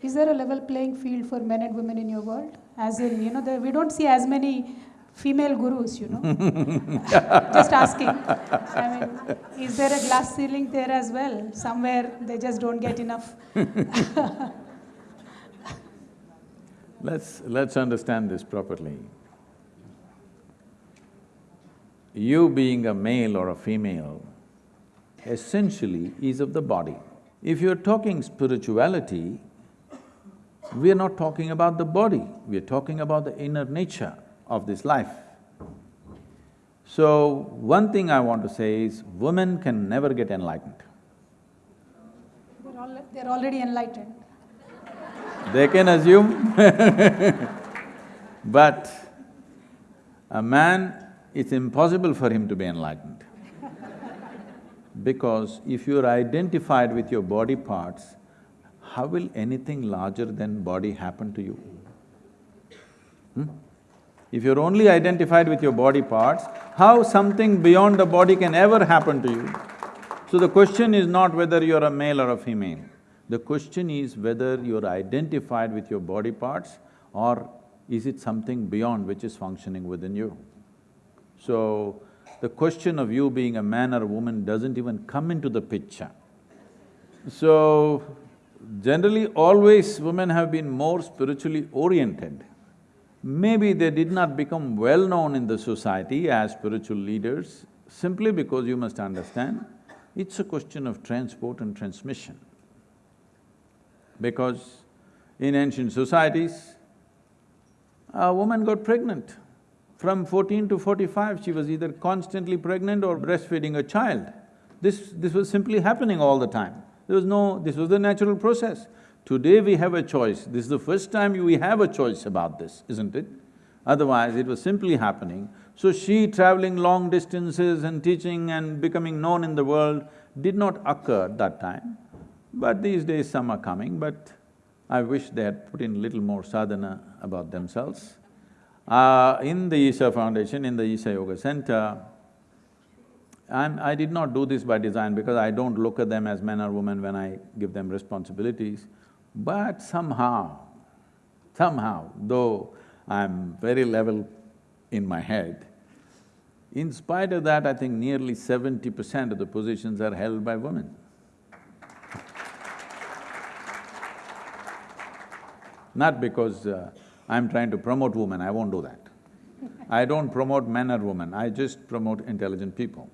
Is there a level playing field for men and women in your world? As in, you know, the, we don't see as many female gurus, you know. just asking. I mean, is there a glass ceiling there as well? Somewhere they just don't get enough. let's… let's understand this properly. You being a male or a female essentially is of the body. If you're talking spirituality, we are not talking about the body, we are talking about the inner nature of this life. So, one thing I want to say is, women can never get enlightened. They're, all, they're already enlightened. They can assume but a man, it's impossible for him to be enlightened. Because if you're identified with your body parts, how will anything larger than body happen to you? Hmm? If you're only identified with your body parts, how something beyond the body can ever happen to you? So the question is not whether you're a male or a female. The question is whether you're identified with your body parts or is it something beyond which is functioning within you? So, the question of you being a man or a woman doesn't even come into the picture. So, generally always women have been more spiritually oriented. Maybe they did not become well known in the society as spiritual leaders simply because you must understand, it's a question of transport and transmission. Because in ancient societies, a woman got pregnant. From fourteen to forty-five, she was either constantly pregnant or breastfeeding a child. This… this was simply happening all the time. There was no… this was the natural process. Today we have a choice, this is the first time we have a choice about this, isn't it? Otherwise, it was simply happening. So she traveling long distances and teaching and becoming known in the world did not occur at that time. But these days some are coming, but I wish they had put in little more sadhana about themselves. Uh, in the Isha Foundation, in the Isha Yoga Center, I'm, I did not do this by design because I don't look at them as men or women when I give them responsibilities. But somehow, somehow, though I'm very level in my head, in spite of that, I think nearly seventy percent of the positions are held by women. Not because uh, I'm trying to promote women, I won't do that. I don't promote men or women, I just promote intelligent people.